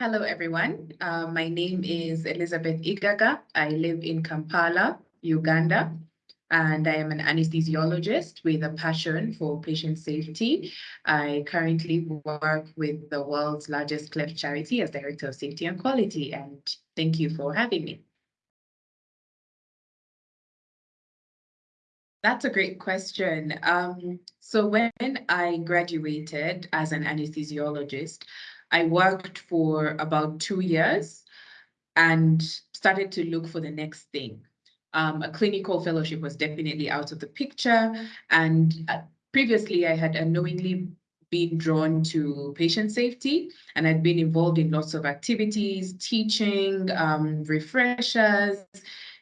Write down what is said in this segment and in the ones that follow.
Hello, everyone. Uh, my name is Elizabeth Igaga. I live in Kampala, Uganda, and I am an anesthesiologist with a passion for patient safety. I currently work with the world's largest cleft charity as Director of Safety and Quality, and thank you for having me. That's a great question. Um, so when I graduated as an anesthesiologist, I worked for about two years and started to look for the next thing. Um, a clinical fellowship was definitely out of the picture. And uh, previously, I had unknowingly been drawn to patient safety and I'd been involved in lots of activities, teaching, um, refreshers,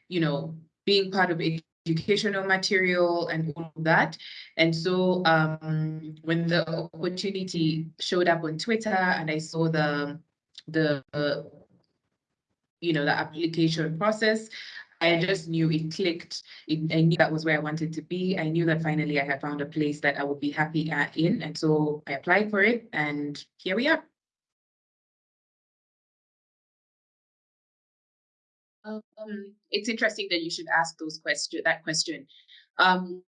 you know, being part of educational material and all of that. And so um, when the opportunity showed up on Twitter and I saw the, the uh, you know, the application process, I just knew it clicked. It, I knew that was where I wanted to be. I knew that finally I had found a place that I would be happy at in. And so I applied for it and here we are. Um, it's interesting that you should ask those question that question. Um,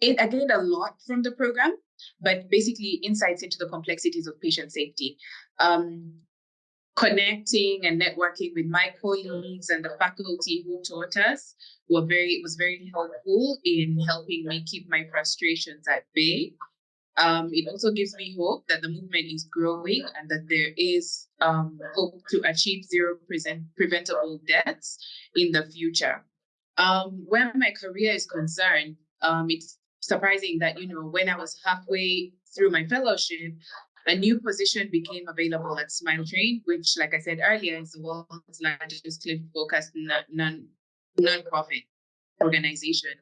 it, I gained a lot from the program, but basically insights into the complexities of patient safety. Um, connecting and networking with my colleagues and the faculty who taught us were very was very helpful in helping me keep my frustrations at bay um, it also gives me hope that the movement is growing and that there is um, hope to achieve zero preventable deaths in the future. Um, where my career is concerned, um, it's surprising that, you know, when I was halfway through my fellowship, a new position became available at Smile Train, which, like I said earlier, is the world's largest clinical-focused non, non-profit organization.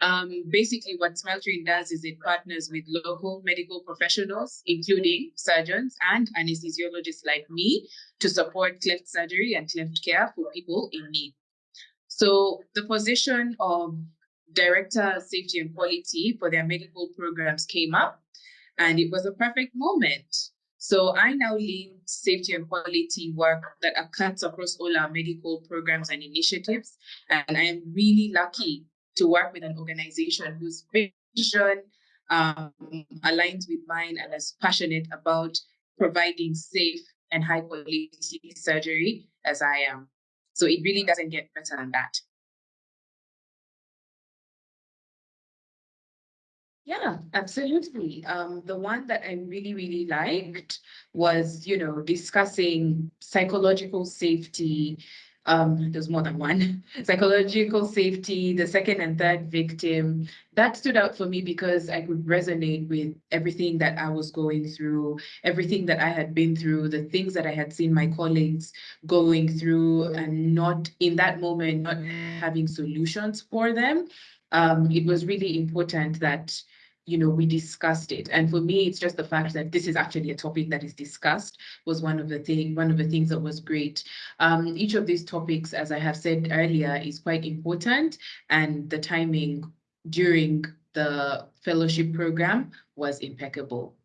Um, basically, what Smile Train does is it partners with local medical professionals, including surgeons and anesthesiologists like me, to support cleft surgery and cleft care for people in need. So the position of Director Safety and Quality for their medical programs came up, and it was a perfect moment. So I now lead safety and quality work that cuts across all our medical programs and initiatives. And I am really lucky to work with an organization whose vision um, aligns with mine and is passionate about providing safe and high quality surgery as I am. So it really doesn't get better than that. Yeah, absolutely. Um, the one that I really, really liked was, you know, discussing psychological safety, um, there's more than one, psychological safety, the second and third victim. That stood out for me because I could resonate with everything that I was going through, everything that I had been through, the things that I had seen my colleagues going through and not in that moment, not having solutions for them. Um, it was really important that you know, we discussed it. And for me, it's just the fact that this is actually a topic that is discussed was one of the thing, one of the things that was great. Um, each of these topics, as I have said earlier, is quite important and the timing during the fellowship program was impeccable.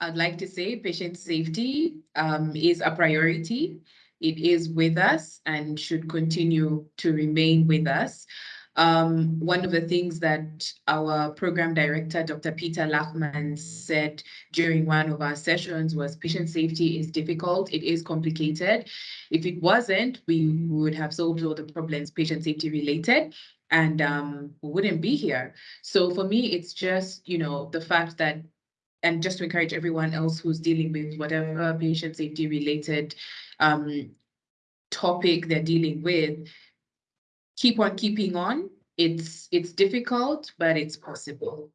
I'd like to say patient safety um, is a priority. It is with us and should continue to remain with us. Um, one of the things that our program director, Dr. Peter Lachman, said during one of our sessions was patient safety is difficult, it is complicated. If it wasn't, we would have solved all the problems patient safety related and um, wouldn't be here. So for me, it's just, you know, the fact that and just to encourage everyone else who's dealing with whatever patient safety related um, topic they're dealing with, keep on keeping on. It's it's difficult, but it's possible.